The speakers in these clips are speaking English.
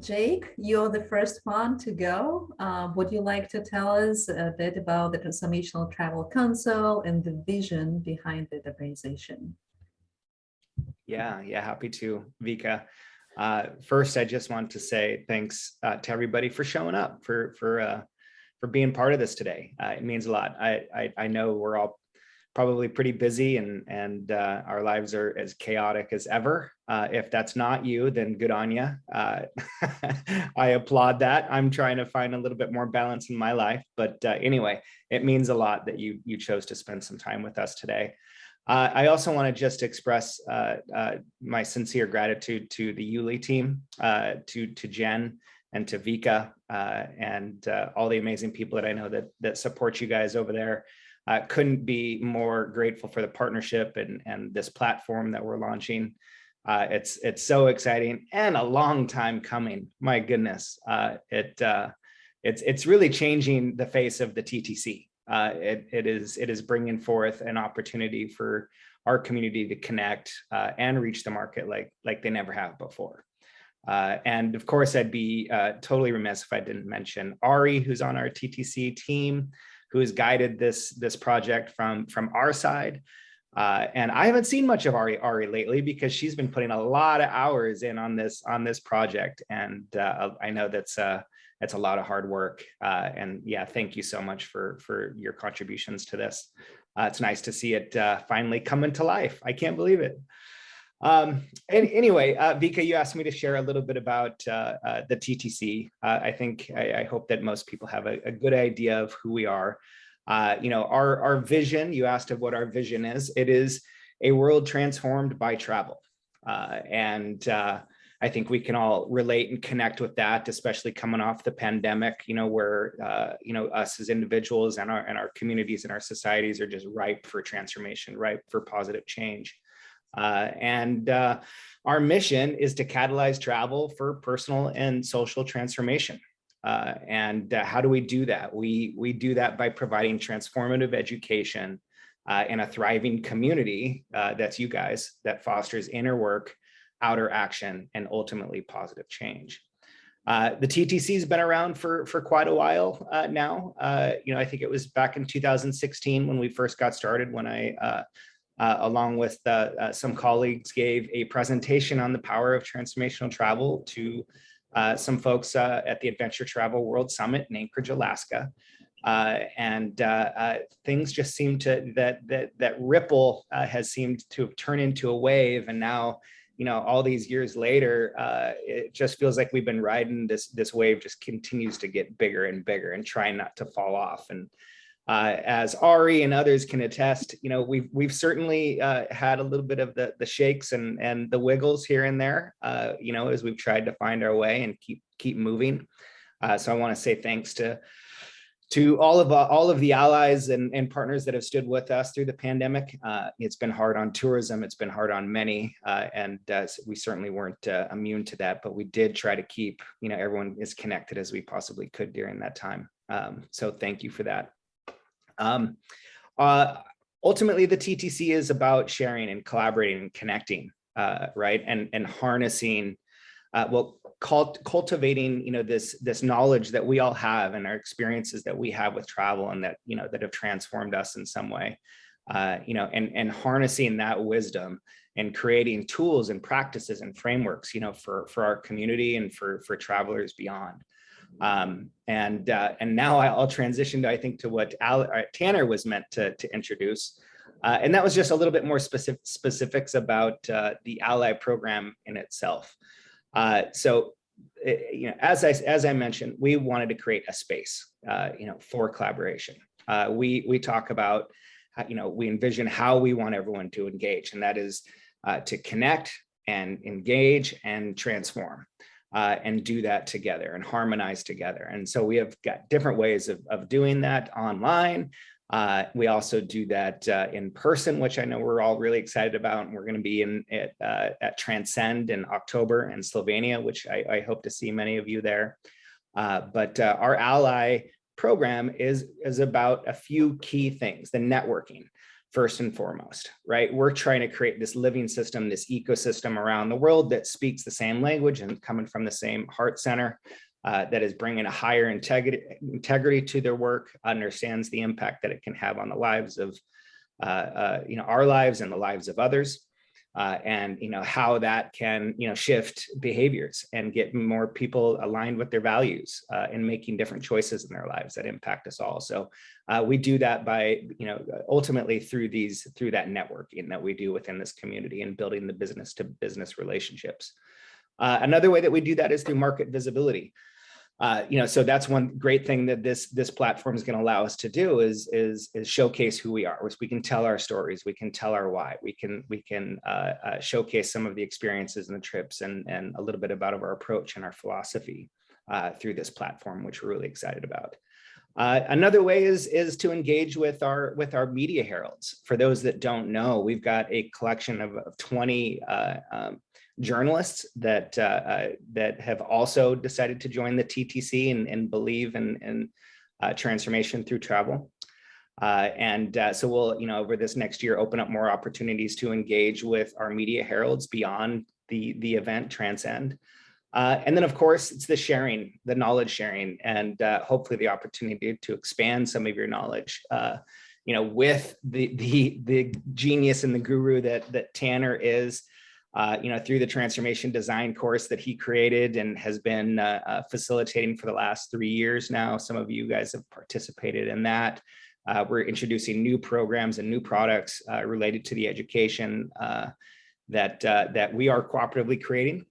Jake, you're the first one to go. Uh, would you like to tell us a bit about the Transformational Travel Council and the vision behind the organization? Yeah, yeah, happy to, Vika. Uh, first, I just want to say thanks uh, to everybody for showing up, for for uh, for being part of this today. Uh, it means a lot. I, I, I know we're all probably pretty busy and and uh, our lives are as chaotic as ever. Uh, if that's not you, then good on you. Uh, I applaud that. I'm trying to find a little bit more balance in my life, but uh, anyway, it means a lot that you you chose to spend some time with us today. Uh, I also want to just express uh, my sincere gratitude to the Yuli team, to to Jen and to Vika and all the amazing people that I know that that support you guys over there. Uh, couldn't be more grateful for the partnership and, and this platform that we're launching. Uh, it's it's so exciting and a long time coming. My goodness, uh, it uh, it's it's really changing the face of the TTC. Uh, it it is it is bringing forth an opportunity for our community to connect uh, and reach the market like like they never have before. and of course, I'd be totally remiss if I didn't mention Ari, who's on our TTC team who has guided this this project from from our side. Uh, and I haven't seen much of Ari Ari lately because she's been putting a lot of hours in on this on this project, and uh, I know that's uh, that's a lot of hard work. Uh, and yeah, thank you so much for for your contributions to this. Uh, it's nice to see it uh, finally coming to life. I can't believe it. Um, and anyway, uh, Vika, you asked me to share a little bit about uh, uh, the TTC. Uh, I think I, I, hope that most people have a, a good idea of who we are. Uh, you know, our, our vision, you asked of what our vision is. It is a world transformed by travel. Uh, and I think we can all relate and connect with that, especially coming off the pandemic, you know, where, you know, us as individuals and our, and our communities and our societies are just ripe for transformation, ripe for positive change. Uh, and uh, our mission is to catalyze travel for personal and social transformation. Uh, and uh, how do we do that? We, we do that by providing transformative education uh, in a thriving community, uh, that's you guys, that fosters inner work, outer action, and ultimately positive change. The TTC has been around for for quite a while now. You know, I think it was back in 2016 when we first got started, when I uh, along with uh, uh, some colleagues, gave a presentation on the power of transformational travel to uh, some folks uh, at the Adventure Travel World Summit in Anchorage, Alaska. And things just seem to, that, that, that ripple has seemed to turned into a wave. And now, you know, all these years later, it just feels like we've been riding this, this wave just continues to get bigger and bigger and trying not to fall off. And uh, as Ari and others can attest, you know, we've we've certainly uh, had a little bit of the the shakes and and the wiggles here and there, uh, you know, as we've tried to find our way and keep keep moving. Uh, so I want to say thanks to to all of uh, all of the allies and, and partners that have stood with us through the pandemic. Uh, it's been hard on tourism. It's been hard on many, and we certainly weren't immune to that. But we did try to keep, you know, everyone as connected as we possibly could during that time. Um, so thank you for that. Um, uh, ultimately, the TTC is about sharing and collaborating and connecting, uh, right? And, and harnessing, uh, well, cult cultivating, you know, this, this knowledge that we all have and our experiences that we have with travel and that, you know, that have transformed us in some way, uh, you know, and, and harnessing that wisdom and creating tools and practices and frameworks, you know, for, for our community and for, for travelers beyond. Um, and uh, and now I'll transition to I think to what Al, uh, Tanner was meant to, to introduce. Uh, and that was just a little bit more specific specifics about uh, the Ally program in itself. Uh, so, eh, you know, as I as I mentioned, we wanted to create a space, uh, you know, for collaboration. we we talk about, you know, we envision how we want everyone to engage, and that is to connect and engage and transform uh, and do that together and harmonize together. And so we have got different ways of, of doing that online. Uh, we also do that uh, in person, which I know we're all really excited about. And we're going to be in at, uh, at Transcend in October in Slovenia, which I, I hope to see many of you there. Uh, but uh, our ally program is, is about a few key things, the networking. First and foremost, right? We're trying to create this living system, this ecosystem around the world that speaks the same language and coming from the same heart center uh, that is bringing a higher integrity, integrity to their work, understands the impact that it can have on the lives of, uh, uh, you know, our lives and the lives of others. Uh, and you know how that can you know shift behaviors and get more people aligned with their values uh, and making different choices in their lives that impact us all. So uh, we do that by you know ultimately through these through that networking that we do within this community and building the business to business relationships. Uh, another way that we do that is through market visibility uh, you know, so that's one great thing that this this platform is going to allow us to do is is is showcase who we are. We can tell our stories, we can tell our why, we can we can uh, uh, showcase some of the experiences and the trips and and a little bit about of our approach and our philosophy uh, through this platform, which we're really excited about. Uh, another way is is to engage with our with our media heralds. For those that don't know, we've got a collection of, of 20 uh, um, journalists that uh, uh, that have also decided to join the TTC and, and believe in, in uh, transformation through travel. Uh, and uh, so we'll, you know, over this next year, open up more opportunities to engage with our media heralds beyond the, the event Transcend. Uh, and then, of course, it's the sharing, the knowledge sharing, and hopefully the opportunity to expand some of your knowledge you know, with the the the genius and the guru that that Tanner is, uh, you know, through the transformation design course that he created and has been uh, uh, facilitating for the last three years now. Some of you guys have participated in that. Uh, we're introducing new programs and new products uh, related to the education uh, that, that we are cooperatively creating.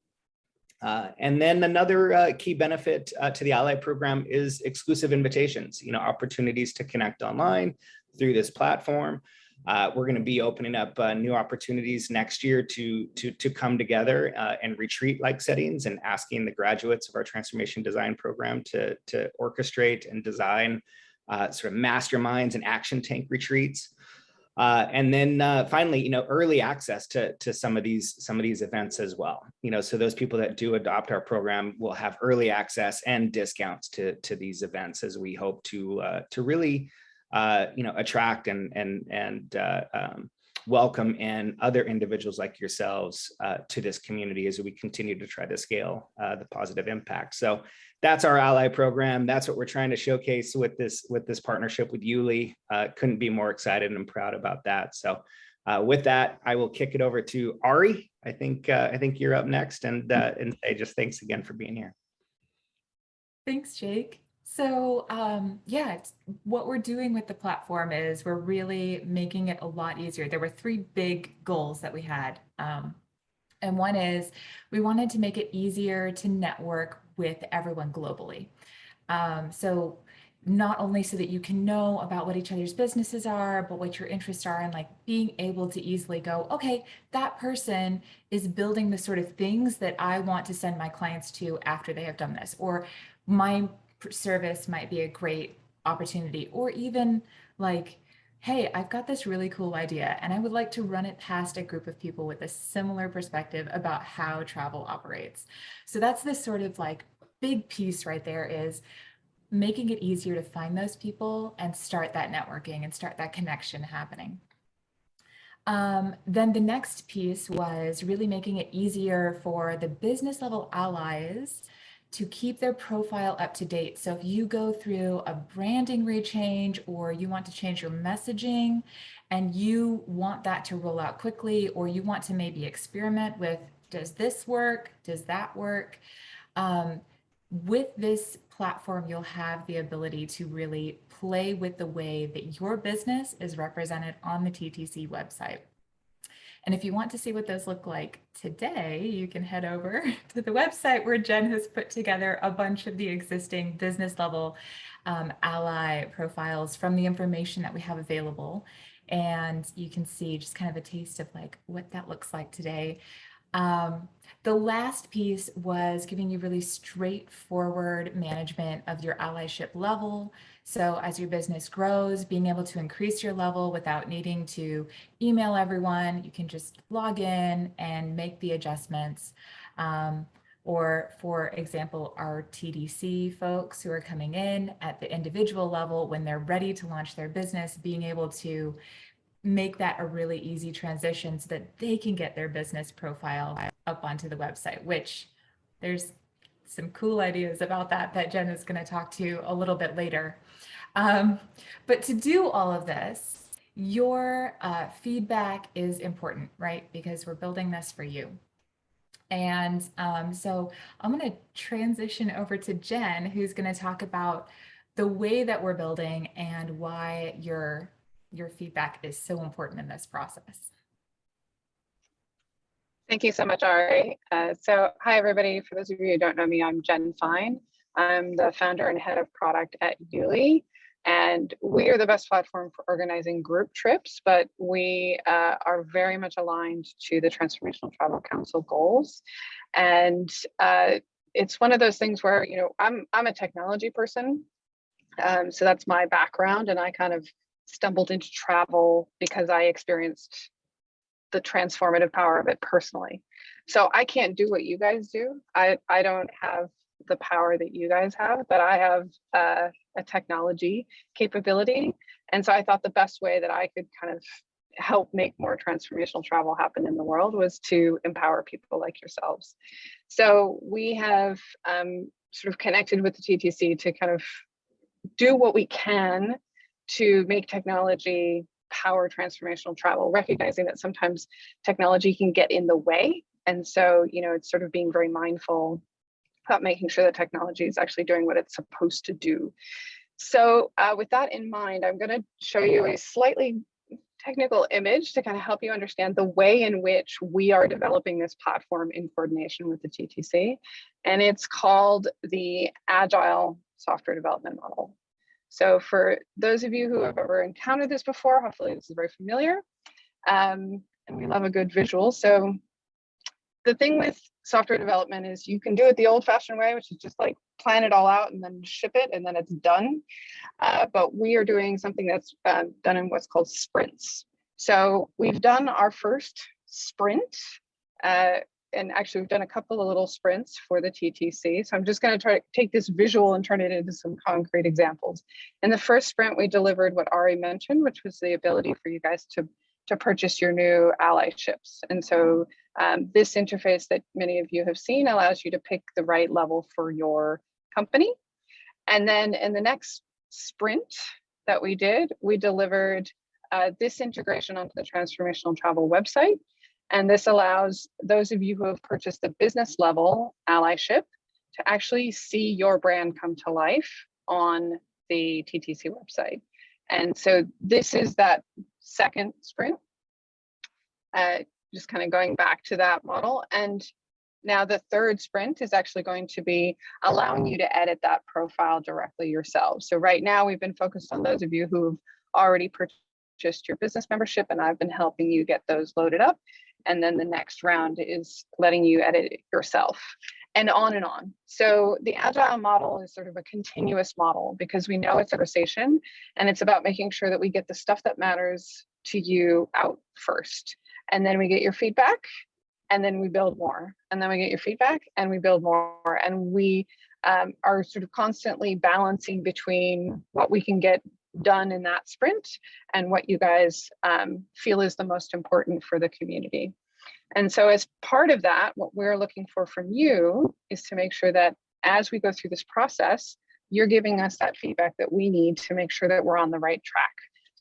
and then another key benefit to the Ally program is exclusive invitations, you know, opportunities to connect online through this platform. Uh, we're going to be opening up uh, new opportunities next year to, to, to come together uh, and retreat-like settings and asking the graduates of our transformation design program to, to orchestrate and design uh, sort of masterminds and action tank retreats. Uh, and then uh, finally, you know, early access to, to some of these some of these events as well. You know, so those people that do adopt our program will have early access and discounts to, to these events as we hope to, to really uh, you know, attract and and and uh, um, welcome in other individuals like yourselves uh, to this community as we continue to try to scale uh, the positive impact. So that's our ally program. That's what we're trying to showcase with this with this partnership with Yuli. Uh, couldn't be more excited and proud about that. So with that, I will kick it over to Ari. I think I think you're up next, and and say just thanks again for being here. Thanks, Jake. So um, yeah, what we're doing with the platform is we're really making it a lot easier. There were three big goals that we had. Um, and one is we wanted to make it easier to network with everyone globally. Um, so not only so that you can know about what each other's businesses are, but what your interests are and like being able to easily go, okay, that person is building the sort of things that I want to send my clients to after they have done this, or my service might be a great opportunity or even like hey, I've got this really cool idea and I would like to run it past a group of people with a similar perspective about how travel operates. So that's this sort of like big piece right there is making it easier to find those people and start that networking and start that connection happening. Um, then the next piece was really making it easier for the business level allies to keep their profile up to date. So if you go through a branding rechange or you want to change your messaging and you want that to roll out quickly, or you want to maybe experiment with, does this work? Does that work? Um, with this platform, you'll have the ability to really play with the way that your business is represented on the TTC website. And if you want to see what those look like today, you can head over to the website where Jen has put together a bunch of the existing business level um, ally profiles from the information that we have available. And you can see just kind of a taste of like what that looks like today. Um, the last piece was giving you really straightforward management of your allyship level, so as your business grows, being able to increase your level without needing to email everyone, you can just log in and make the adjustments. Um, or for example, our TDC folks who are coming in at the individual level when they're ready to launch their business, being able to make that a really easy transition so that they can get their business profile up onto the website, which there's some cool ideas about that that Jen is going to talk to you a little bit later. Um, but to do all of this, your uh, feedback is important, right? Because we're building this for you. And um, so I'm going to transition over to Jen, who's going to talk about the way that we're building and why your your feedback is so important in this process. Thank you so much, Ari. Uh, so hi, everybody. For those of you who don't know me, I'm Jen Fine. I'm the founder and head of product at Yuli. And we are the best platform for organizing group trips, but we uh, are very much aligned to the Transformational Travel Council goals. And uh, it's one of those things where, you know, I'm, I'm a technology person. Um, so that's my background. And I kind of stumbled into travel because I experienced the transformative power of it personally. So I can't do what you guys do. I, I don't have the power that you guys have, but I have uh, a technology capability. And so I thought the best way that I could kind of help make more transformational travel happen in the world was to empower people like yourselves. So we have um, sort of connected with the TTC to kind of do what we can to make technology power transformational travel, recognizing that sometimes technology can get in the way. And so, you know, it's sort of being very mindful about making sure that technology is actually doing what it's supposed to do. So uh, with that in mind, I'm going to show you a slightly technical image to kind of help you understand the way in which we are developing this platform in coordination with the TTC. And it's called the Agile Software Development Model. So for those of you who have ever encountered this before, hopefully this is very familiar. Um, and we love a good visual. So the thing with software development is you can do it the old fashioned way, which is just like plan it all out and then ship it and then it's done. Uh, but we are doing something that's uh, done in what's called sprints. So we've done our first sprint uh, and actually we've done a couple of little sprints for the TTC. So I'm just going to try to take this visual and turn it into some concrete examples. In the first sprint, we delivered what Ari mentioned, which was the ability for you guys to, to purchase your new ally ships. And so um, this interface that many of you have seen allows you to pick the right level for your company. And then in the next sprint that we did, we delivered uh, this integration onto the transformational travel website and this allows those of you who have purchased the business level allyship to actually see your brand come to life on the TTC website. And so this is that second sprint, uh, just kind of going back to that model. And now the third sprint is actually going to be allowing you to edit that profile directly yourself. So right now we've been focused on those of you who have already purchased your business membership and I've been helping you get those loaded up and then the next round is letting you edit it yourself and on and on. So the agile model is sort of a continuous model because we know it's a conversation and it's about making sure that we get the stuff that matters to you out first. And then we get your feedback and then we build more. And then we get your feedback and we build more. And we um, are sort of constantly balancing between what we can get done in that sprint and what you guys um, feel is the most important for the community. And so as part of that, what we're looking for from you is to make sure that as we go through this process, you're giving us that feedback that we need to make sure that we're on the right track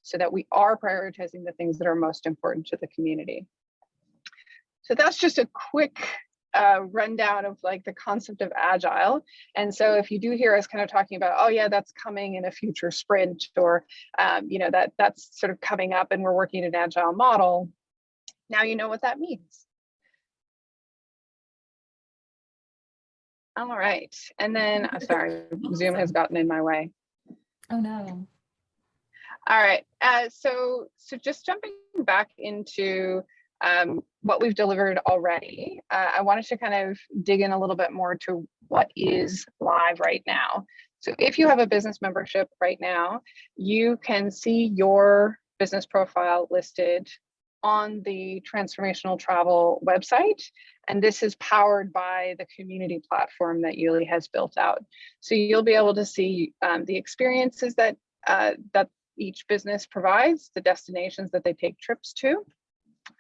so that we are prioritizing the things that are most important to the community. So that's just a quick uh, rundown of like the concept of agile. And so if you do hear us kind of talking about, oh yeah, that's coming in a future sprint or, um, you know, that that's sort of coming up and we're working an agile model, now you know what that means. All right, and then, I'm sorry, Zoom has gotten in my way. Oh no. All right, uh, so so just jumping back into um, what we've delivered already, uh, I wanted to kind of dig in a little bit more to what is live right now. So if you have a business membership right now, you can see your business profile listed on the transformational travel website. And this is powered by the community platform that Yuli has built out. So you'll be able to see um, the experiences that uh, that each business provides, the destinations that they take trips to,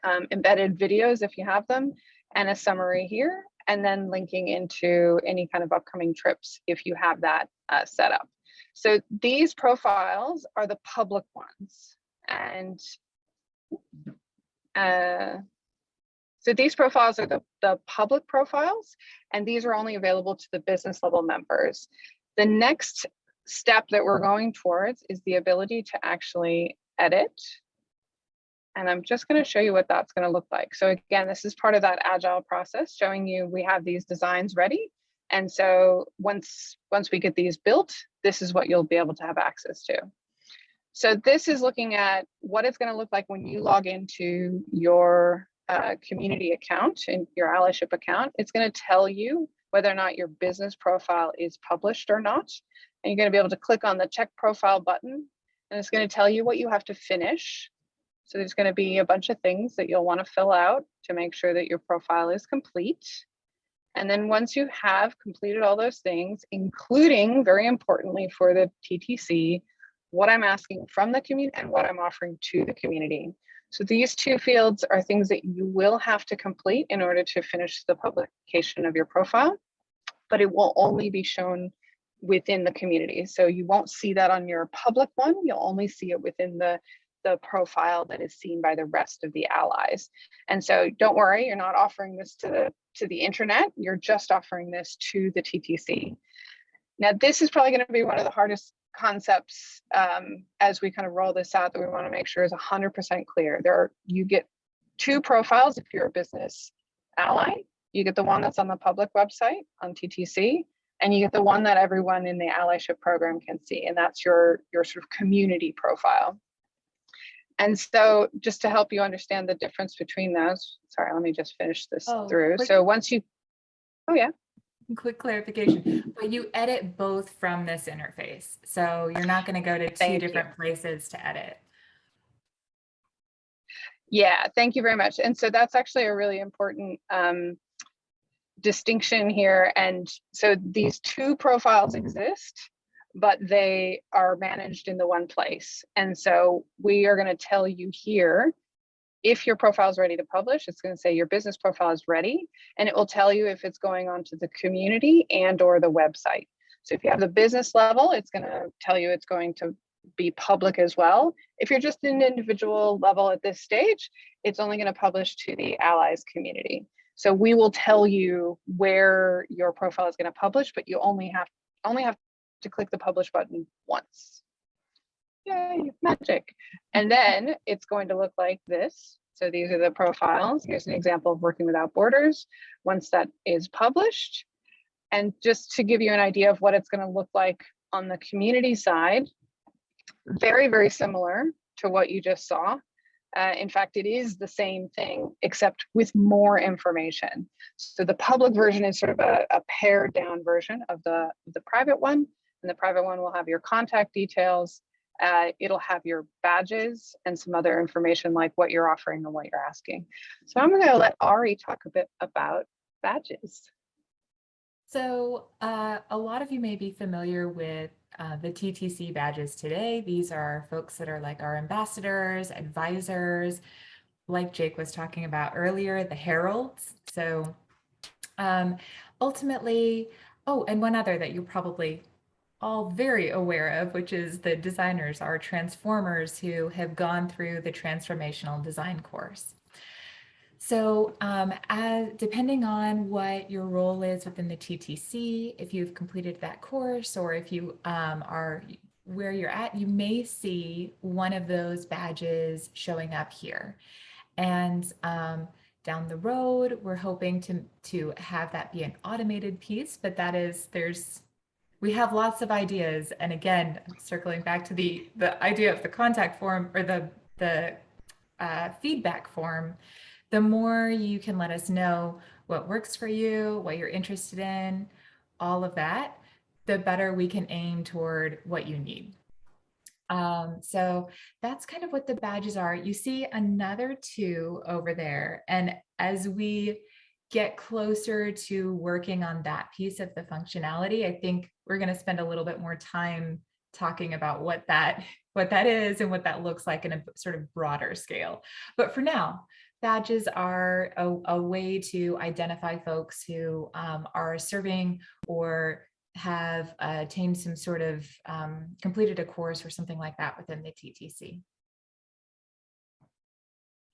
um, embedded videos if you have them, and a summary here, and then linking into any kind of upcoming trips if you have that uh, set up. So these profiles are the public ones. And uh, so these profiles are the, the public profiles, and these are only available to the business level members. The next step that we're going towards is the ability to actually edit. And I'm just going to show you what that's going to look like. So again, this is part of that agile process showing you we have these designs ready. And so once, once we get these built, this is what you'll be able to have access to. So this is looking at what it's going to look like when you log into your uh, community account and your allyship account. It's going to tell you whether or not your business profile is published or not. And you're going to be able to click on the check profile button and it's going to tell you what you have to finish. So there's going to be a bunch of things that you'll want to fill out to make sure that your profile is complete. And then once you have completed all those things, including very importantly for the TTC, what I'm asking from the community and what I'm offering to the community. So these two fields are things that you will have to complete in order to finish the publication of your profile, but it will only be shown within the community. So you won't see that on your public one, you'll only see it within the the profile that is seen by the rest of the allies. And so don't worry, you're not offering this to the to the internet, you're just offering this to the TTC. Now, this is probably going to be one of the hardest concepts um, as we kind of roll this out that we want to make sure is 100% clear. There are, you get two profiles if you're a business ally. You get the one that's on the public website on TTC, and you get the one that everyone in the allyship program can see, and that's your, your sort of community profile. And so just to help you understand the difference between those, sorry, let me just finish this Oh, through. quick- So once you, oh yeah, Quick clarification, but you edit both from this interface. So you're not going to go to two Thank you. different places to edit. Yeah, thank you very much. And so that's actually a really important um, distinction here. And so these two profiles exist, but they are managed in the one place. And so we are going to tell you here if your profile is ready to publish, it's going to say your business profile is ready, and it will tell you if it's going onto the community and or the website. So if you have the business level, it's going to tell you it's going to be public as well. If you're just an individual level at this stage, it's only going to publish to the allies community. So we will tell you where your profile is going to publish, but you only have only have to click the publish button once. Yay, magic. And then it's going to look like this. So these are the profiles. Here's an example of working without borders. Once that is published, and just to give you an idea of what it's going to look like on the community side, very, very similar to what you just saw. Uh, in fact, it is the same thing, except with more information. So the public version is sort of a, a pared down version of the, the private one. And the private one will have your contact details. Uh, it'll have your badges and some other information like what you're offering and what you're asking. So I'm going to let Ari talk a bit about badges. So uh, a lot of you may be familiar with uh, the TTC badges today. These are folks that are like our ambassadors, advisors, like Jake was talking about earlier, the heralds. So um, ultimately, oh, and one other that you're probably all very aware of, which is the designers, our transformers who have gone through the transformational design course. So um, as, depending on what your role is within the TTC, if you've completed that course or if you um, are where you're at, you may see one of those badges showing up here. And um, down the road, we're hoping to, to have that be an automated piece, but that is, there's, we have lots of ideas. And again, circling back to the, the idea of the contact form or the, the uh, feedback form, the more you can let us know what works for you, what you're interested in, all of that, the better we can aim toward what you need. Um, so that's kind of what the badges are. You see another two over there. And as we get closer to working on that piece of the functionality, I think we're going to spend a little bit more time talking about what that what that is and what that looks like in a sort of broader scale. But for now, badges are a, a way to identify folks who um, are serving or have uh, attained some sort of um, completed a course or something like that within the TTC.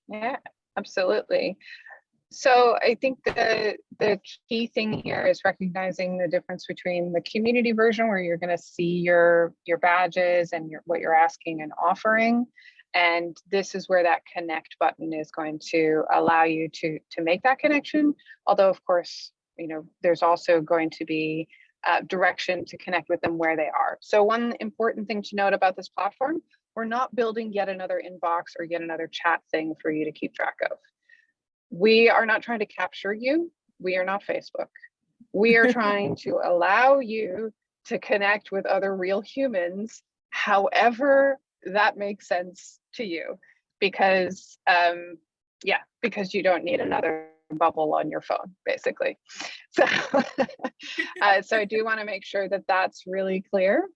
Yeah, absolutely. So I think the the key thing here is recognizing the difference between the community version where you're going to see your your badges and your what you're asking and offering. And this is where that connect button is going to allow you to to make that connection. Although of course, you know, there's also going to be uh, direction to connect with them where they are. So one important thing to note about this platform, we're not building yet another inbox or yet another chat thing for you to keep track of. We are not trying to capture you. We are not Facebook. We are trying to allow you to connect with other real humans, however that makes sense to you. Because, um, yeah, because you don't need another bubble on your phone, basically. So, uh, so I do want to make sure that that's really clear.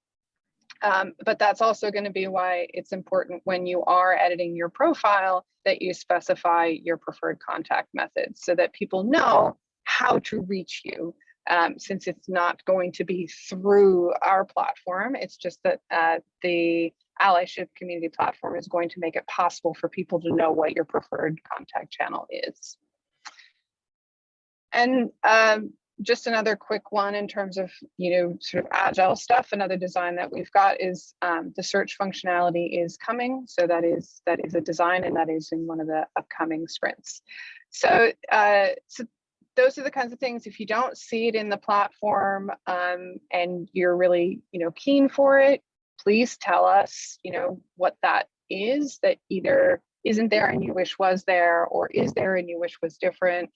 Um, but that's also going to be why it's important when you are editing your profile that you specify your preferred contact method so that people know how to reach you. Um, since it's not going to be through our platform, it's just that uh, the allyship community platform is going to make it possible for people to know what your preferred contact channel is. And um, just another quick one in terms of, you know, sort of agile stuff. Another design that we've got is um, the search functionality is coming. So that is that is a design and that is in one of the upcoming sprints. So, uh, so those are the kinds of things, if you don't see it in the platform um, and you're really, you know, keen for it, please tell us, you know, what that is that either isn't there and you wish was there or is there and you wish was different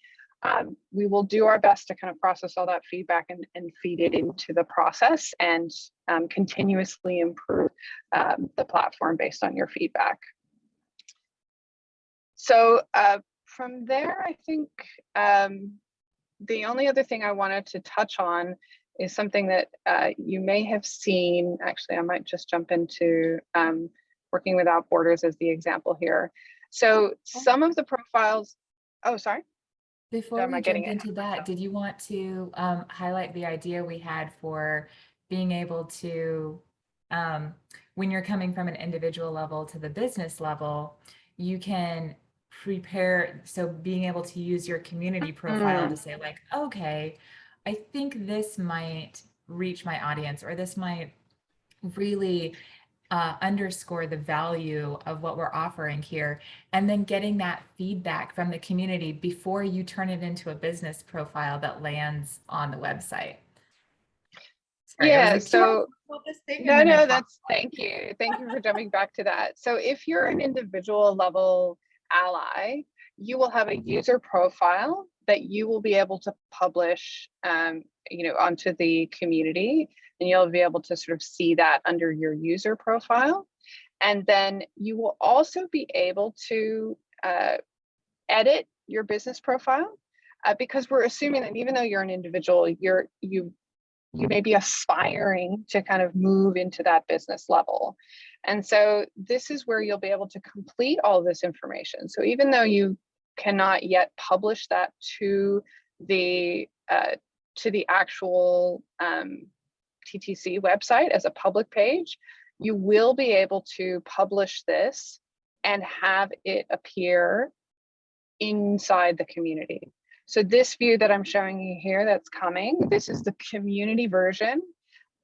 um, we will do our best to kind of process all that feedback and, and feed it into the process and um, continuously improve um, the platform based on your feedback. So uh, from there, I think um, the only other thing I wanted to touch on is something that uh, you may have seen. Actually, I might just jump into um, working without borders as the example here. So some of the profiles, oh, sorry. Before am we jump into that, did you want to um, highlight the idea we had for being able to, um, when you're coming from an individual level to the business level, you can prepare, so being able to use your community profile to say like, okay, I think this might reach my audience or this might really uh, underscore the value of what we're offering here and then getting that feedback from the community before you turn it into a business profile that lands on the website. Sorry, Yeah, like, so- wanna talk about this thing?" No, no, paused. that's, thank you. Thank you for jumping back to that. So if you're an individual level ally, you will have a user profile that you will be able to publish, um, you know, onto the community. And you'll be able to sort of see that under your user profile. And then you will also be able to uh, edit your business profile uh, because we're assuming that even though you're an individual, you're you you may be aspiring to kind of move into that business level. And so this is where you'll be able to complete all this information. So even though you cannot yet publish that to the uh, to the actual um, TTC website as a public page, you will be able to publish this and have it appear inside the community. So this view that I'm showing you here that's coming, this is the community version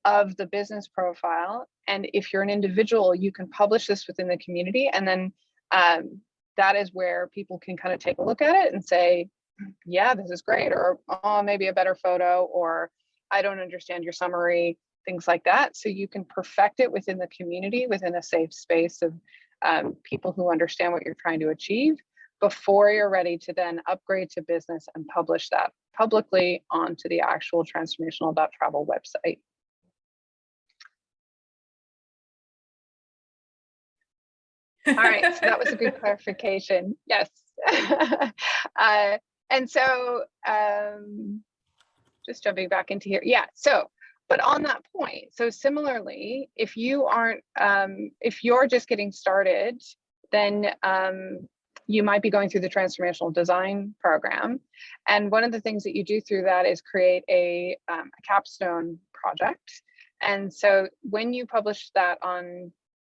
of the business profile. And if you're an individual, you can publish this within the community. And then um, that is where people can kind of take a look at it and say, yeah, this is great, or oh, maybe a better photo, or I don't understand your summary, things like that. So you can perfect it within the community, within a safe space of um, people who understand what you're trying to achieve before you're ready to then upgrade to business and publish that publicly onto the actual transformational.travel website. All right, so that was a good clarification. Yes. uh, and so um, just jumping back into here. Yeah, so But on that point, so similarly, if you aren't, um, if you're just getting started, then um, you might be going through the transformational design program. And one of the things that you do through that is create a, um, a capstone project. And so when you publish that on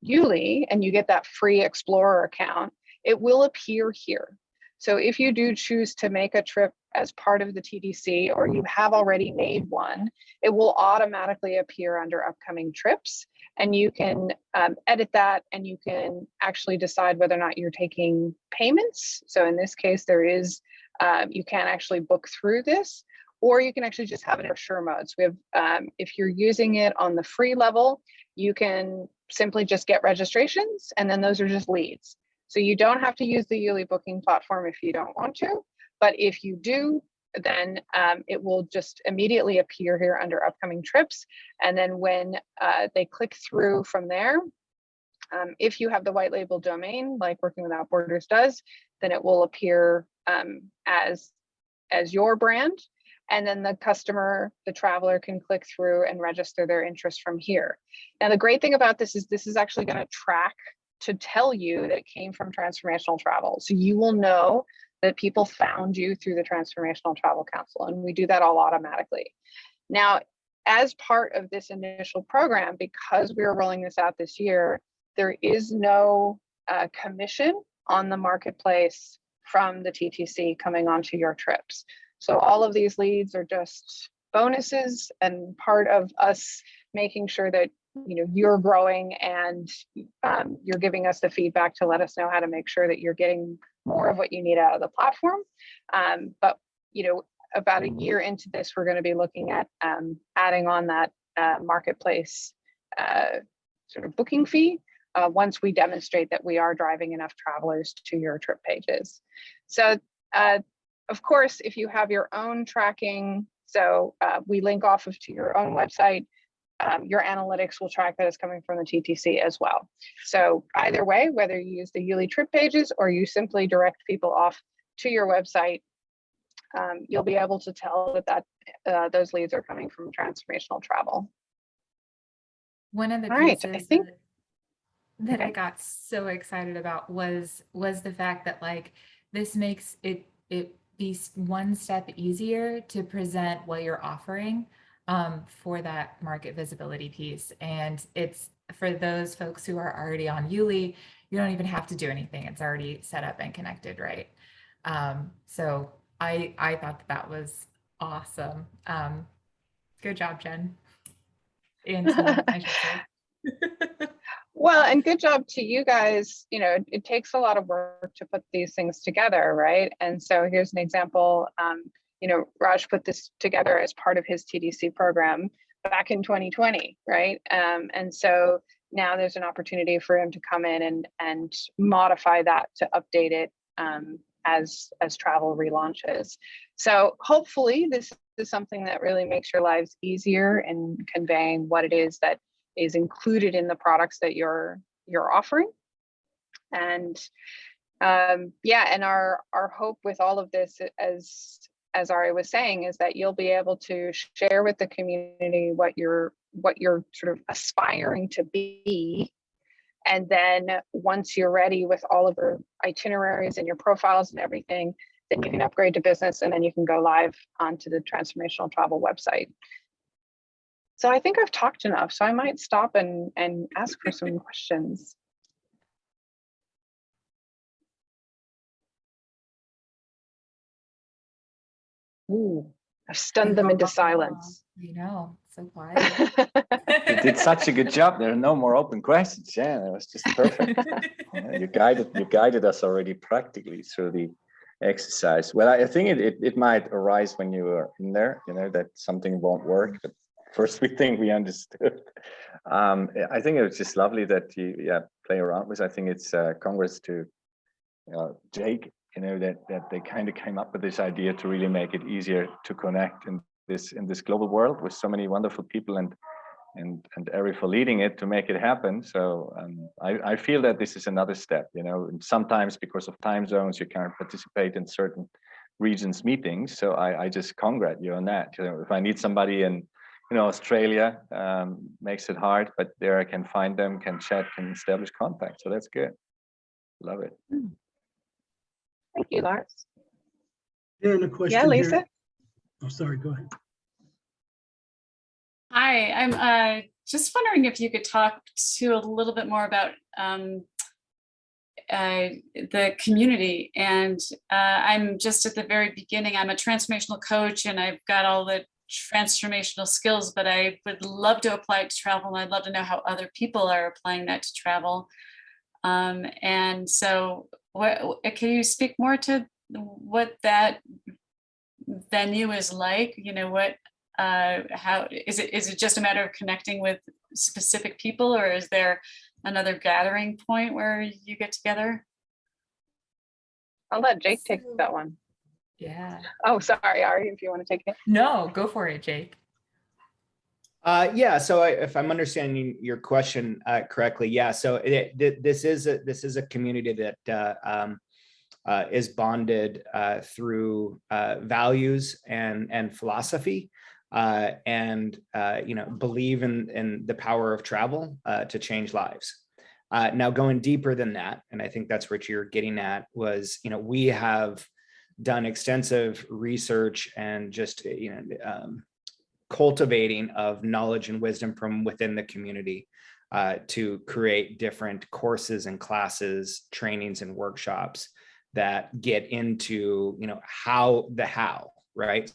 Yuli and you get that free Explorer account, it will appear here. So if you do choose to make a trip as part of the TDC or you have already made one, it will automatically appear under upcoming trips and you can um, edit that and you can actually decide whether or not you're taking payments. So in this case, there is, um, you can actually book through this or you can actually just have it in sure modes. We have, um, if you're using it on the free level, you can simply just get registrations and then those are just leads. So you don't have to use the Yuli booking platform if you don't want to, but if you do, then um, it will just immediately appear here under upcoming trips. And then when uh, they click through from there, um, if you have the white label domain like Working Without Borders does, then it will appear um, as, as your brand. And then the customer, the traveler can click through and register their interest from here. Now, the great thing about this is this is actually going to track to tell you that came from transformational travel. So you will know that people found you through the Transformational Travel Council, and we do that all automatically. Now, as part of this initial program, because we are rolling this out this year, there is no uh, commission on the marketplace from the TTC coming onto your trips. So all of these leads are just bonuses and part of us making sure that you know you're growing and um, you're giving us the feedback to let us know how to make sure that you're getting more of what you need out of the platform. Um, but you know about a year into this we're going to be looking at um, adding on that uh, marketplace uh, sort of booking fee uh, once we demonstrate that we are driving enough travelers to your trip pages. So uh, of course if you have your own tracking so uh, we link off of to your own website um, your analytics will track that it's coming from the TTC as well. So either way, whether you use the Yuli trip pages or you simply direct people off to your website, um, you'll be able to tell that, that uh, those leads are coming from transformational travel. One of the All right, pieces I think- that, that I got so excited about was was the fact that like this makes it it be one step easier to present what you're offering um, for that market visibility piece. And it's for those folks who are already on Yuli, you don't even have to do anything. It's already set up and connected, right? Um, so I I thought that, that was awesome. Um, good job, Jen. And team, I. Well, and good job to you guys. You know, it, it takes a lot of work to put these things together, right? And so here's an example. Um, you know, Raj put this together as part of his TDC program back in 2020, right? Um, and so now there's an opportunity for him to come in and and modify that to update it um, as as travel relaunches. So hopefully this is something that really makes your lives easier in conveying what it is that is included in the products that you're you're offering. And um, yeah, and our our hope with all of this, as as Ari was saying, is that you'll be able to share with the community what you're what you're sort of aspiring to be. And then once you're ready with all of your itineraries and your profiles and everything, then you can upgrade to business and then you can go live onto the transformational travel website. So I think I've talked enough, so I might stop and, and ask for some questions. Ooh, I've stunned them into silence. You know, so quiet. You did such a good job. There are no more open questions. Yeah, that was just perfect. You guided, you guided us already practically through the exercise. Well, I think it, it, it might arise when you are in there, you know, that something won't work, but first we think we understood. Um, I think it was just lovely that you, yeah, play around with. I think it's uh, congrats to uh, Jake, you know, that, that they kind of came up with this idea to really make it easier to connect in this, in this global world with so many wonderful people and and and Ari for leading it to make it happen. So um, I, I feel that this is another step, you know, and sometimes because of time zones, you can't participate in certain regions meetings. So I, I just congrat you on that. You know, if I need somebody in you know, Australia um, makes it hard, but there I can find them, can chat, can establish contact. So that's good. Love it. Thank you, Lars. And a question. Yeah, here. Lisa? Oh, sorry, go ahead. Hi, I'm uh, just wondering if you could talk to a little bit more about um, uh, the community. And uh, I'm just at the very beginning. I'm a transformational coach and I've got all the transformational skills, but I would love to apply it to travel and I'd love to know how other people are applying that to travel. Um, and so what, can you speak more to what that venue is like? You know, what uh, how is it is it just a matter of connecting with specific people or is there another gathering point where you get together? I'll let Jake take that one. Yeah. Oh, sorry, Ari, if you want to take it. No, go for it, Jake. Uh, yeah, so I, if I'm understanding your question uh, correctly, yeah, so it, th- this is a this is a community that uh, um, uh, is bonded uh, through uh, values and and philosophy, and you know believe in in the power of travel to change lives. Now, going deeper than that, and I think that's what you're getting at was, you know, we have done extensive research and just you know um, cultivating of knowledge and wisdom from within the community uh, to create different courses and classes, trainings and workshops that get into, you know, how the how, right?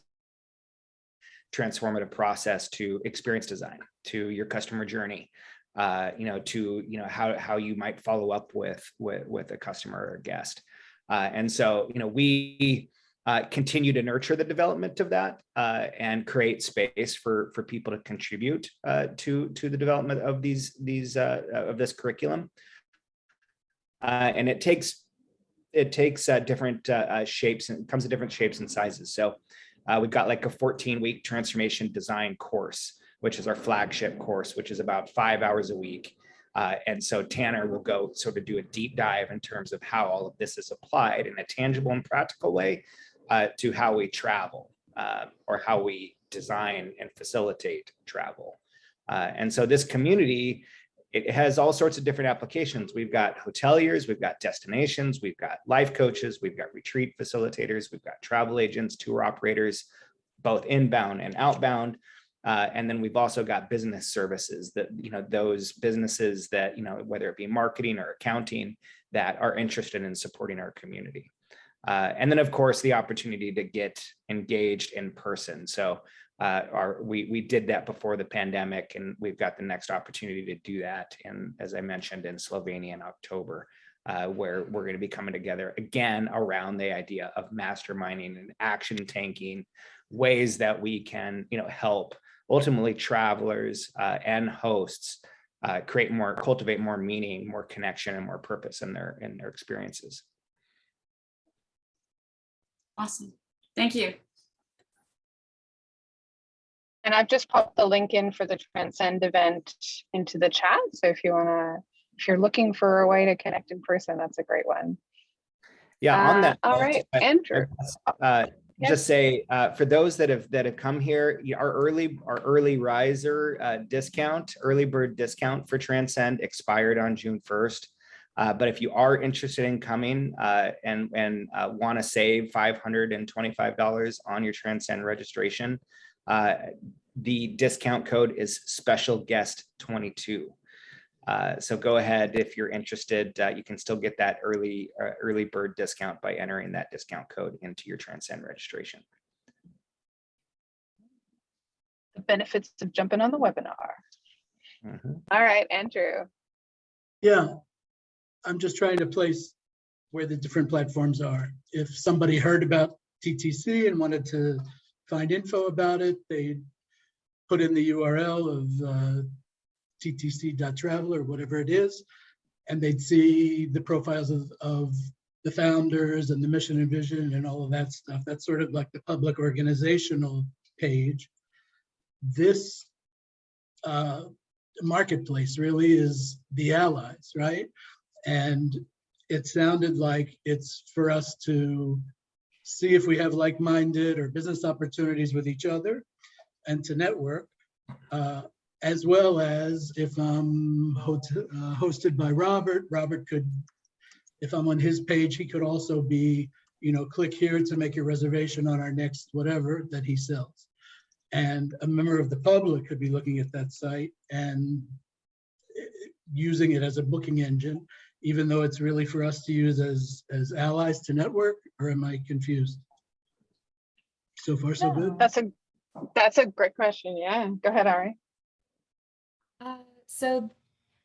Transformative process to experience design, to your customer journey, uh, you know, to, you know, how, how you might follow up with, with, with a customer or guest. Uh, and so, you know, we, uh, continue to nurture the development of that uh, and create space for for people to contribute uh, to to the development of these these uh, of this curriculum. Uh, and it takes it takes uh, different shapes and comes in different shapes and sizes. So we've got like a 14 week transformation design course, which is our flagship course, which is about five hours a week. Uh, and so Tanner will go sort of do a deep dive in terms of how all of this is applied in a tangible and practical way uh, to how we travel uh, or how we design and facilitate travel. Uh, and so this community, it has all sorts of different applications. We've got hoteliers, we've got destinations, we've got life coaches, we've got retreat facilitators, we've got travel agents, tour operators, both inbound and outbound. Uh, and then we've also got business services that, you know, those businesses that, you know, whether it be marketing or accounting that are interested in supporting our community. Uh, and then, of course, the opportunity to get engaged in person. So uh, our, we, we did that before the pandemic, and we've got the next opportunity to do that. And as I mentioned, in Slovenia in October, uh, where we're going to be coming together again around the idea of masterminding and action tanking ways that we can, you know, help ultimately travelers uh, and hosts uh, create more, cultivate more meaning, more connection, and more purpose in their in their experiences. Awesome. Thank you. And I've just popped the link in for the Transcend event into the chat. So if you want to, if you're looking for a way to connect in person, that's a great one. Yeah, on Uh, that. All note, right, I- Andrew. uh, Yes. just say uh, for those that have that have come here, our early our early riser uh, discount, early bird discount for Transcend expired on June first. Uh, but if you are interested in coming uh, and and uh, want to save five hundred and twenty five dollars on your Transcend registration, uh, the discount code is special guest twenty two. Uh, so go ahead if you're interested. Uh, you can still get that early uh, early bird discount by entering that discount code into your Transcend registration. The benefits of jumping on the webinar. Mhm. All right, Andrew. Yeah, I'm just trying to place where the different platforms are. If somebody heard about TTC and wanted to find info about it, they put in the URL of uh, ttc.travel or whatever it is, and they'd see the profiles of, of the founders and the mission and vision and all of that stuff. That's sort of like the public organizational page. This uh, marketplace really is the allies, right? And it sounded like it's for us to see if we have like-minded or business opportunities with each other and to network. Uh, As well as if I'm uh, hosted by Robert, Robert could, if I'm on his page, he could also be, you know, click here to make your reservation on our next whatever that he sells. And a member of the public could be looking at that site and eh, using it as a booking engine, even though it's really for us to use as, as allies to network, or am I confused? So far, so good? That's a, that's a great question. Yeah, go ahead, Ari. Uh, so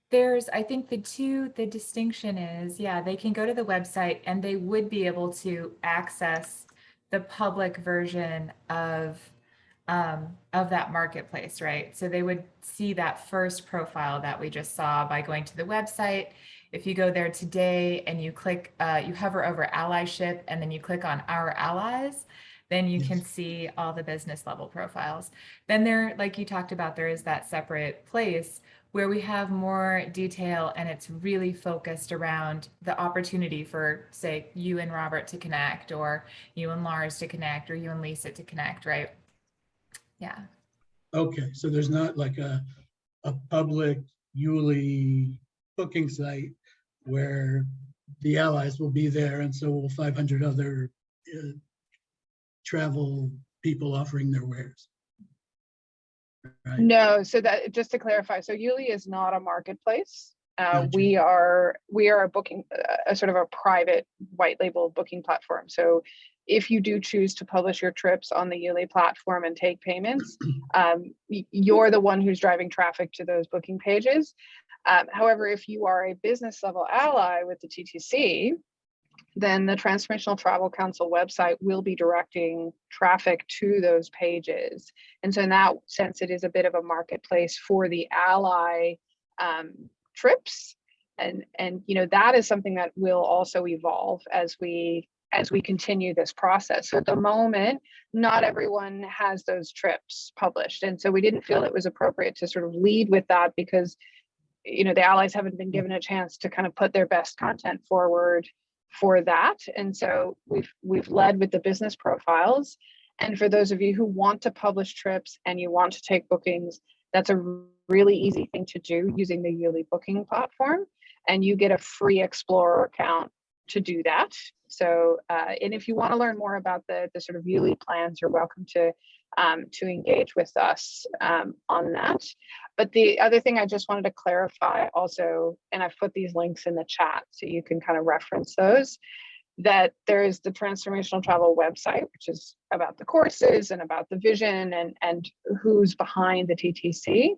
there's, I think the two, the distinction is, yeah, they can go to the website and they would be able to access the public version of um, of that marketplace, right? So they would see that first profile that we just saw by going to the website. If you go there today and you click, uh, you hover over allyship and then you click on our allies, then you can see all the business level profiles. Then there, like you talked about, there is that separate place where we have more detail and it's really focused around the opportunity for, say, you and Robert to connect, or you and Lars to connect, or you and Lisa to connect, right? Yeah. Okay, so there's not like a, a public Yuli booking site where the allies will be there and so will 500 other uh, travel people offering their wares. Right, No, so that, just to clarify, so Yuli is not a marketplace. Uh, Gotcha. we are, we are a booking, uh, a sort of a private white label booking platform. So if you do choose to publish your trips on the Yuli platform and take payments, um, you're the one who's driving traffic to those booking pages. Um, however, if you are a business level ally with the TTC, then the Transformational Travel Council website will be directing traffic to those pages. And so in that sense, it is a bit of a marketplace for the ally um, trips. And, and, you know, that is something that will also evolve as we, as we continue this process. So at the moment, not everyone has those trips published. And so we didn't feel it was appropriate to sort of lead with that because, you know, the allies haven't been given a chance to kind of put their best content forward for that. And so we've, we've led with the business profiles. And for those of you who want to publish trips and you want to take bookings, that's a really easy thing to do using the Yuli booking platform. And you get a free Explorer account to do that. So, uh, and if you want to learn more about the, the sort of Yuli plans, you're welcome to, um, to engage with us um, on that. But the other thing I just wanted to clarify also, and I've put these links in the chat so you can kind of reference those, that there is the transformational travel website, which is about the courses and about the vision and, and who's behind the TTC.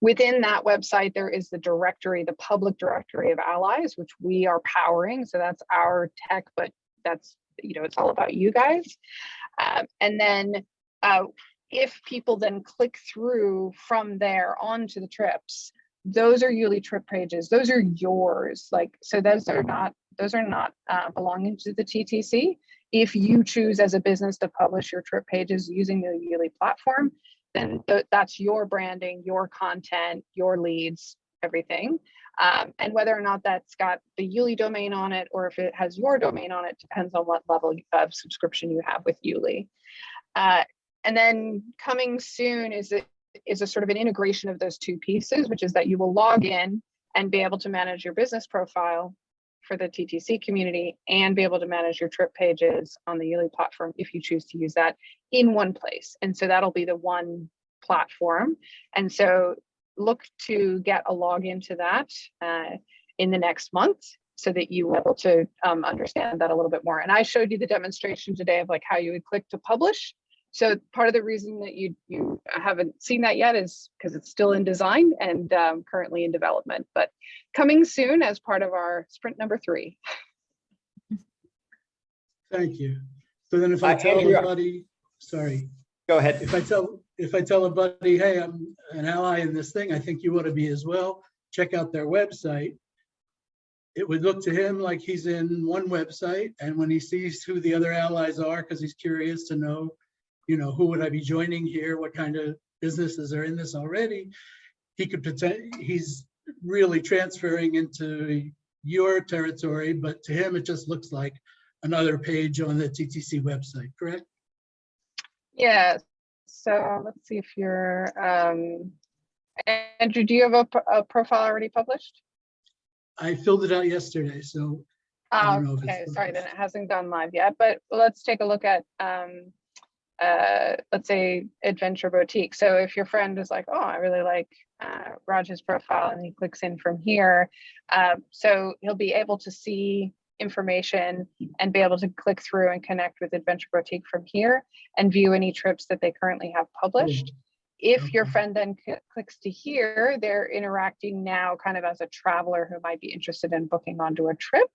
Within that website, there is the directory, the public directory of allies, which we are powering. So that's our tech, but that's, you know, it's all about you guys. Um, and then uh, if people then click through from there onto the trips, those are Yuli trip pages. Those are yours. Like, so those are not, those are not uh, belonging to the TTC. If you choose as a business to publish your trip pages using the Yuli platform, then th that's your branding, your content, your leads, everything. Um, and whether or not that's got the Yuli domain on it, or if it has your domain on it, depends on what level of subscription you have with Yuli. Uh, and then coming soon is a, is a sort of an integration of those two pieces, which is that you will log in and be able to manage your business profile for the TTC community and be able to manage your trip pages on the Yuli platform if you choose to use that in one place. And so that'll be the one platform. And so look to get a login to that uh, in the next month so that you able to um, understand that a little bit more. And I showed you the demonstration today of like how you would click to publish. So part of the reason that you you haven't seen that yet is because it's still in design and um, currently in development, but coming soon as part of our sprint number three. Thank you. So then if I Uh, tell Andrea. everybody, sorry, Go ahead. if I tell, if I tell a buddy, hey, I'm an ally in this thing, I think you want to be as well, check out their website. It would look to him like he's in one website, and when he sees who the other allies are, because he's curious to know, you know, who would I be joining here? What kind of businesses are in this already? He could pretend, he's really transferring into your territory, but to him, it just looks like another page on the TTC website, correct? Yeah, so let's see if you're, um, Andrew, do you have a, a profile already published? I filled it out yesterday, so Oh, don't know if it's okay, sorry, then it hasn't gone live yet, but let's take a look at, um, uh, let's say Adventure Boutique. So if your friend is like, oh, I really like, uh, Raj's profile and he clicks in from here. Um, so he'll be able to see information and be able to click through and connect with Adventure Boutique from here and view any trips that they currently have published. If your friend then clicks to here, they're interacting now kind of as a traveler who might be interested in booking onto a trip.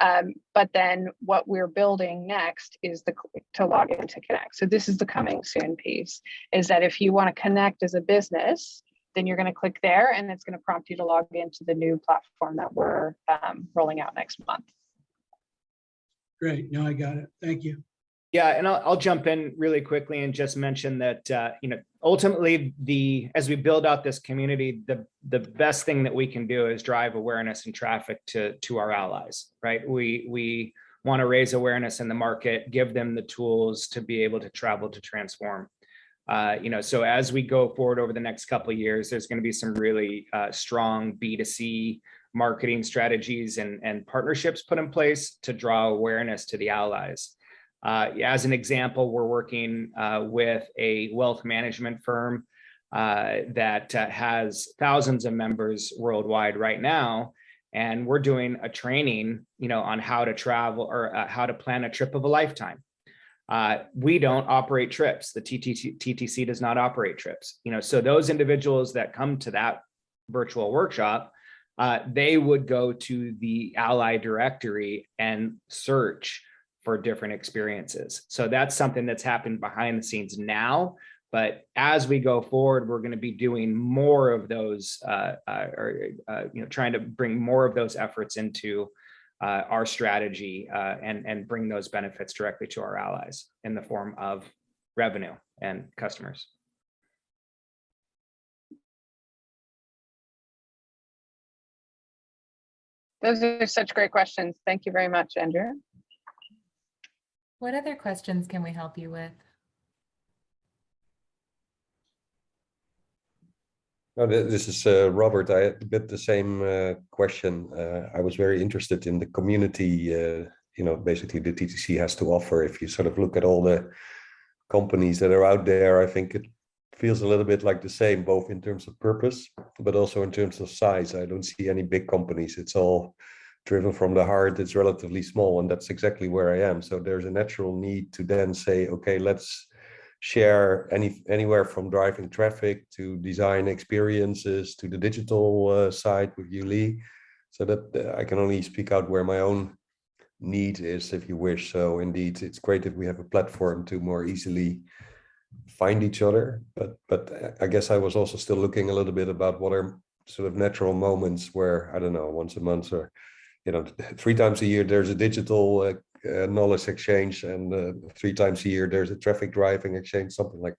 Um, but then what we're building next is the to log in to connect. So this is the coming soon piece is that if you want to connect as a business, then you're going to click there and it's going to prompt you to log into the new platform that we're um, rolling out next month. Great, now I got it. Thank you. Yeah, and I'll, I'll jump in really quickly and just mention that, uh, you know, ultimately the, as we build out this community, the, the best thing that we can do is drive awareness and traffic to, to our allies, right? We, we want to raise awareness in the market, give them the tools to be able to travel to transform. Uh, you know, so as we go forward over the next couple of years, there's going to be some really uh, strong B2C marketing strategies and, and partnerships put in place to draw awareness to the allies. Uh, as an example, we're working uh, with a wealth management firm uh, that uh, has thousands of members worldwide right now. And we're doing a training, you know, on how to travel or uh, how to plan a trip of a lifetime. Uh, we don't operate trips. The TTC, TTC does not operate trips. You know, so those individuals that come to that virtual workshop, they would go to the ally directory and search for different experiences. So that's something that's happened behind the scenes now. But as we go forward, we're going to be doing more of those, uh, uh, or uh, you know, trying to bring more of those efforts into uh, our strategy uh, and and bring those benefits directly to our allies in the form of revenue and customers. Those are such great questions. Thank you very much, Andrew. What other questions can we help you with? This is uh, Robert. I had a bit the same uh, question. Uh, I was very interested in the community, uh, you know, basically the TTC has to offer. If you sort of look at all the companies that are out there, I think it feels a little bit like the same, both in terms of purpose, but also in terms of size. I don't see any big companies. It's all driven from the heart. It's relatively small, and that's exactly where I am. So there's a natural need to then say, okay, let's share any anywhere from driving traffic to design experiences to the digital uh, side with Yuli. So that uh, I can only speak out where my own need is, if you wish. So indeed, it's great if we have a platform to more easily find each other. But but uh, I guess I was also still looking a little bit about what are sort of natural moments where I don't know once a month or you know three times a year there's a digital uh, uh, knowledge exchange and uh, three times a year there's a traffic driving exchange something like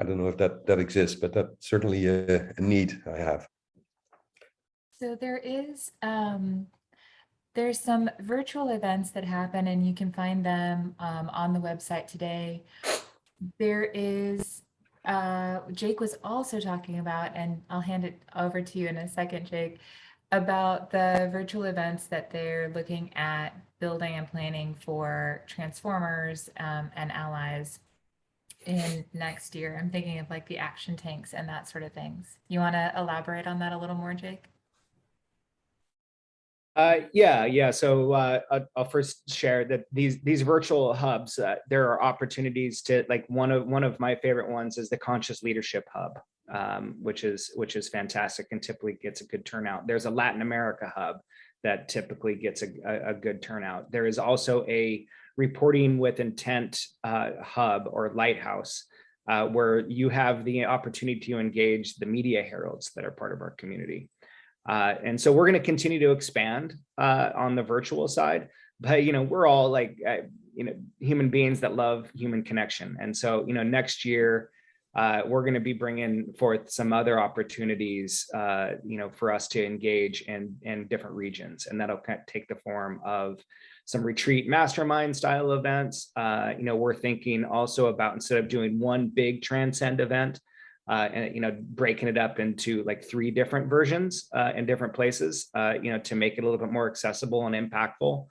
i don't know if that that exists but that's certainly a, a need i have So there is, um, there's some virtual events that happen and you can find them um, on the website today. There is, uh, Jake was also talking about, and I'll hand it over to you in a second, Jake, about the virtual events that they're looking at building and planning for transformers um, and allies in next year. I'm thinking of like the action tanks and that sort of things. You want to elaborate on that a little more, Jake? Uh, yeah, yeah. So uh, I'll, first share that these these virtual hubs, uh, there are opportunities to like one of one of my favorite ones is the Conscious Leadership Hub, um, which is which is fantastic and typically gets a good turnout. There's a Latin America hub that typically gets a, a, a good turnout. There is also a reporting with intent uh, hub or lighthouse uh, where you have the opportunity to engage the media heralds that are part of our community. Uh, and so we're going to continue to expand uh, on the virtual side, but you know we're all like uh, you know human beings that love human connection, and so you know next year uh, we're going to be bringing forth some other opportunities, uh, you know, for us to engage in in different regions, and that'll kind of take the form of some retreat mastermind style events. Uh, you know, we're thinking also about instead of doing one big transcend event, uh, and you know, breaking it up into like three different versions uh, in different places, uh, you know, to make it a little bit more accessible and impactful,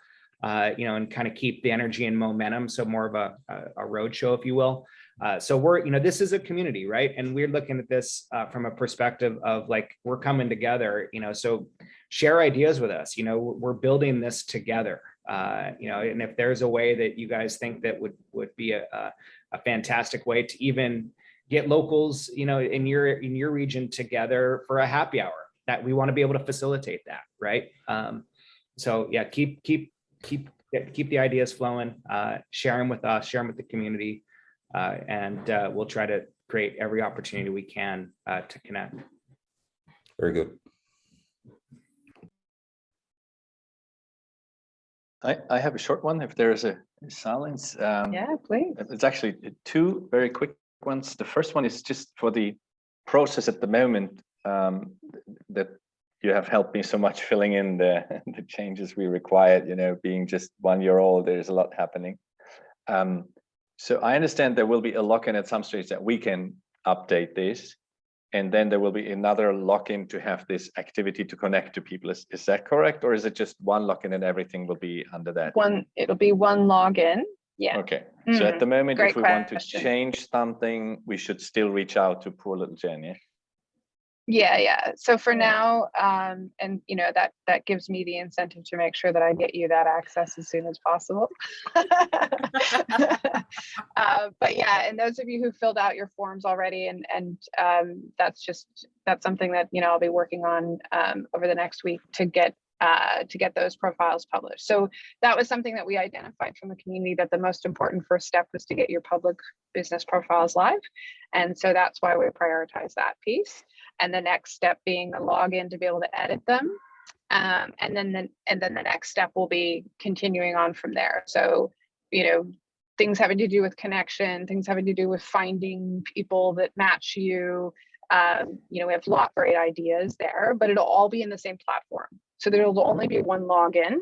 you know, and kind of keep the energy and momentum. So more of a, a, a road show, if you will. Uh, so we're, you know, this is a community, right? And we're looking at this uh, from a perspective of like, we're coming together, you know, so share ideas with us, you know, we're building this together. Uh, you know, and if there's a way that you guys think that would would be a, a, a fantastic way to even get locals, you know, in your in your region together for a happy hour, that we want to be able to facilitate that, right? Um, so yeah, keep keep keep keep the ideas flowing, uh, share them with us, share them with the community, and uh, we'll try to create every opportunity we can uh, to connect. Very good. I, I have a short one if there is a silence. Um, Yeah, please. It's actually two very quick ones. The first one is just for the process at the moment um, that you have helped me so much filling in the, the changes we required, you know, being just one year old, there's a lot happening. Um, so I understand there will be a lock-in at some stage that we can update this. And then there will be another lock-in to have this activity to connect to people. Is, is that correct? Or is it just one lock-in and everything will be under that? One, it'll be one login. Yeah. Okay, so at mm-hmm. the moment, great if we want to change something, we should still reach out to poor little Jen, yeah? Yeah, yeah. So for now, um, and you know, that, that gives me the incentive to make sure that I get you that access as soon as possible. Uh, But yeah, and those of you who filled out your forms already and, and, um, that's just, that's something that, you know, I'll be working on, um, over the next week to get, uh, to get those profiles published. So that was something that we identified from the community that the most important first step was to get your public business profiles live. And so that's why we prioritize that piece and the next step being a login to be able to edit them. Um, and then the, and then the next step will be continuing on from there. So, you know, things having to do with connection, things having to do with finding people that match you. Um, you know, we have a lot of great ideas there, but it'll all be in the same platform. So there'll only be one login.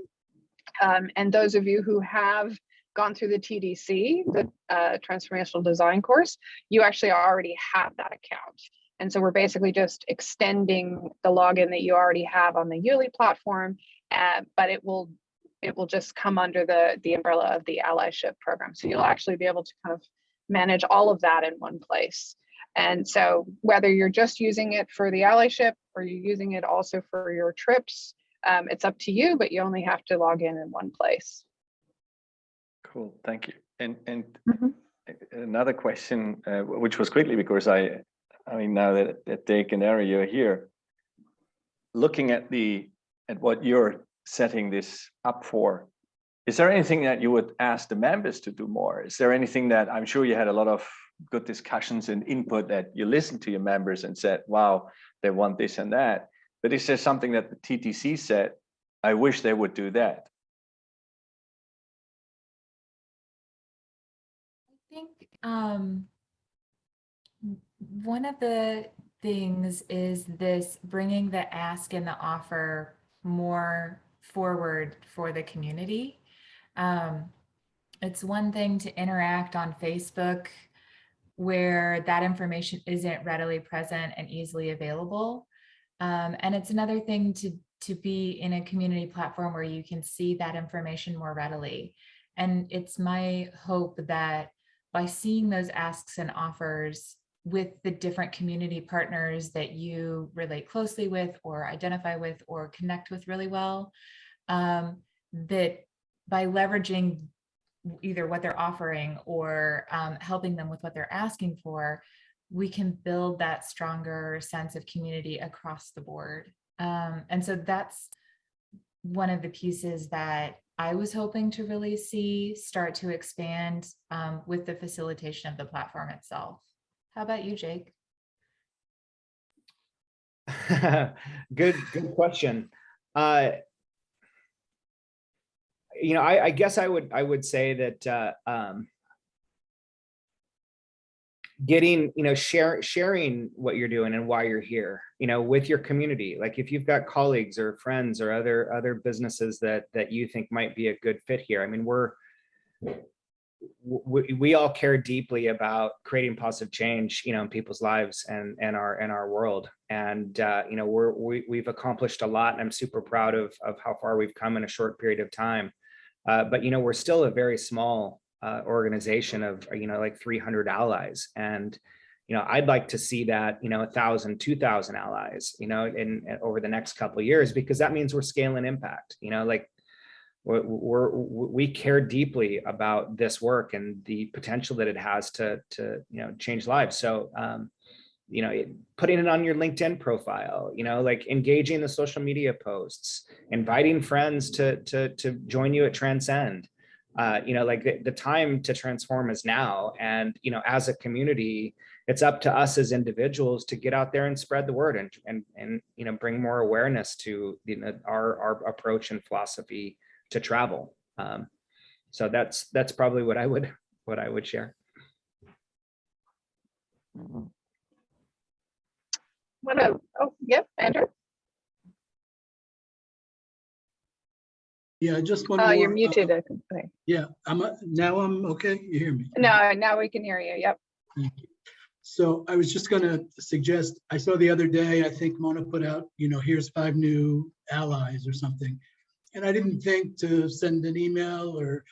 Um, and those of you who have gone through the TDC, the uh, transformational design course, you actually already have that account. And so we're basically just extending the login that you already have on the Yuli platform, uh, but it will it will just come under the the umbrella of the allyship program. So you'll actually be able to kind of manage all of that in one place. And so whether you're just using it for the allyship or you're using it also for your trips, um, it's up to you, but you only have to log in in one place. Cool, thank you. And, and Mhm. another question, uh, which was quickly because I, I mean, now that, Jake and Ari, you're here, looking at the, at what you're setting this up for, is there anything that you would ask the members to do more? Is there anything that, I'm sure you had a lot of good discussions and input that you listened to your members and said, wow, they want this and that. But is there something that the TTC said, I wish they would do that? I think um, one of the things is this bringing the ask and the offer more forward for the community. Um, it's one thing to interact on Facebook where that information isn't readily present and easily available. Um, and it's another thing to, to be in a community platform where you can see that information more readily. And it's my hope that by seeing those asks and offers with the different community partners that you relate closely with or identify with or connect with really well, um, that by leveraging either what they're offering or um, helping them with what they're asking for, we can build that stronger sense of community across the board. Um, and so that's one of the pieces that I was hoping to really see start to expand um, with the facilitation of the platform itself. How about you, Jake? good, good question. Uh, you know, I, I guess I would I would say that uh, um, getting, you know, share, sharing what you're doing and why you're here, you know, with your community. Like if you've got colleagues or friends or other, other businesses that, that you think might be a good fit here. I mean, we're, we, all care deeply about creating positive change, you know, in people's lives and, and our, and our world. And, uh, you know, we're, we, we've accomplished a lot and I'm super proud of, of how far we've come in a short period of time. Uh, but, you know, we're still a very small uh, organization of, you know, like 300 allies. And, you know, I'd like to see that, you know, a thousand, two thousand allies, you know, in, in over the next couple years, because that means we're scaling impact, you know, like we're, we're, care deeply about this work and the potential that it has to, to, you know, change lives. So, um, you know, putting it on your LinkedIn profile, you know, like engaging the social media posts, inviting friends to, to, to join you at Transcend. Uh, you know, like the, the time to transform is now. And, you know, as a community, it's up to us as individuals to get out there and spread the word and, and, and, you know, bring more awareness to, you know, our, our approach and philosophy to travel. Um, so that's, that's probably what I would, what I would share. What a, oh, yep, Andrew. Yeah, I just one Oh, more. you're uh, muted. I think. Yeah, I'm, uh, now I'm okay. You hear me? No, now we can hear you. Yep. So I was just gonna suggest, I saw the other day, I think Mona put out, you know, here's five new allies or something. And I didn't think to send an email or,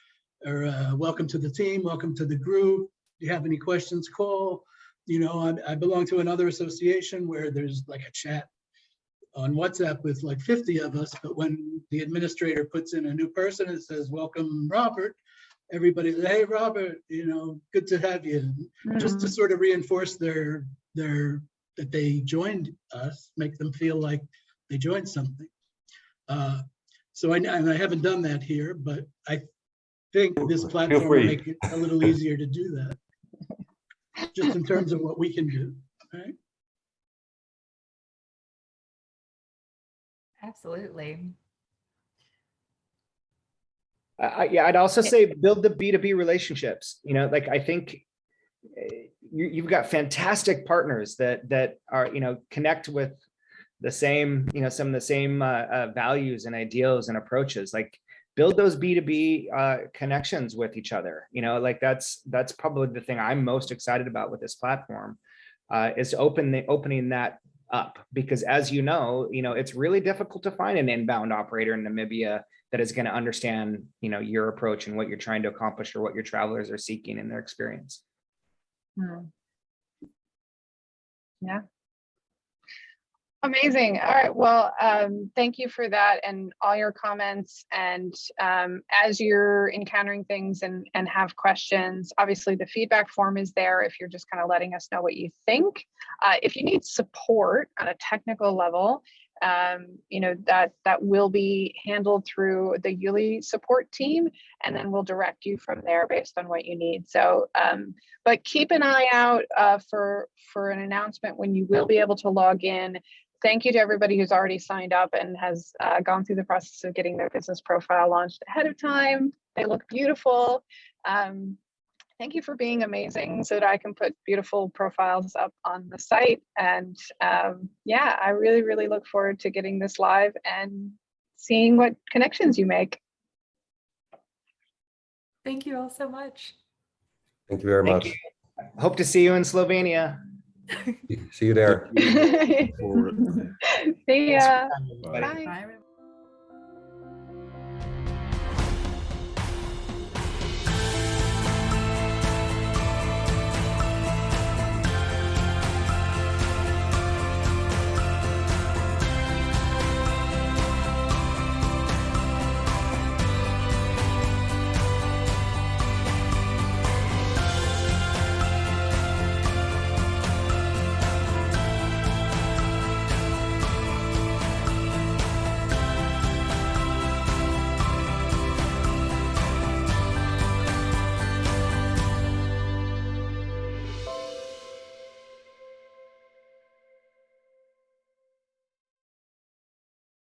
or uh, welcome to the team, welcome to the group. Do you have any questions, call. You know, I, I belong to another association where there's like a chat on WhatsApp with like 50 of us, but when the administrator puts in a new person, it says, welcome, Robert. Everybody, hey, Robert, you know, good to have you just to sort of reinforce their, their, that they joined us, make them feel like they joined something. Uh, So I, and I haven't done that here, but I think this platform will make it a little easier to do that. Just in terms of what we can do, right? Absolutely. I, I- yeah, I'd also say build the B2B relationships, you know, like I think eh, you, you've got fantastic partners that, that are, you know, connect with the same, you know, some of the same uh, uh, values and ideals and approaches, like build those B2B uh, connections with each other, you know, like that's, that's probably the thing I'm most excited about with this platform uh, is open the, opening that up because as you know, you know, it's really difficult to find an inbound operator in Namibia that is going to understand, you know, your approach and what you're trying to accomplish or what your travelers are seeking in their experience. Hmm. Yeah. Amazing. All right. Well, um, thank you for that and all your comments. And um, as you're encountering things and, and have questions, obviously the feedback form is there if you're just kind of letting us know what you think. Uh, if you need support on a technical level, um, you know, that that will be handled through the Yuli support team, and then we'll direct you from there based on what you need. So um, but keep an eye out uh, for for an announcement when you will be able to log in. Thank you to everybody who's already signed up and has uh, gone through the process of getting their business profile launched ahead of time. They look beautiful. Um, thank you for being amazing so that I can put beautiful profiles up on the site. And um, yeah, I really, really look forward to getting this live and seeing what connections you make. Thank you all so much. Thank you very Thank much. Hope to see you in Slovenia. See you there. See ya. Bye. Bye. Bye, everyone.